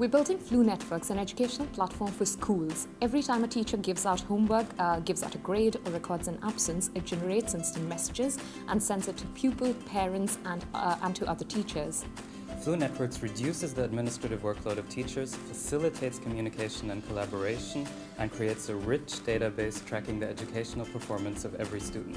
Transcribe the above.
We're building Flu Networks, an educational platform for schools. Every time a teacher gives out homework, uh, gives out a grade or records an absence, it generates instant messages and sends it to pupils, parents and, uh, and to other teachers. Flu Networks reduces the administrative workload of teachers, facilitates communication and collaboration, and creates a rich database tracking the educational performance of every student.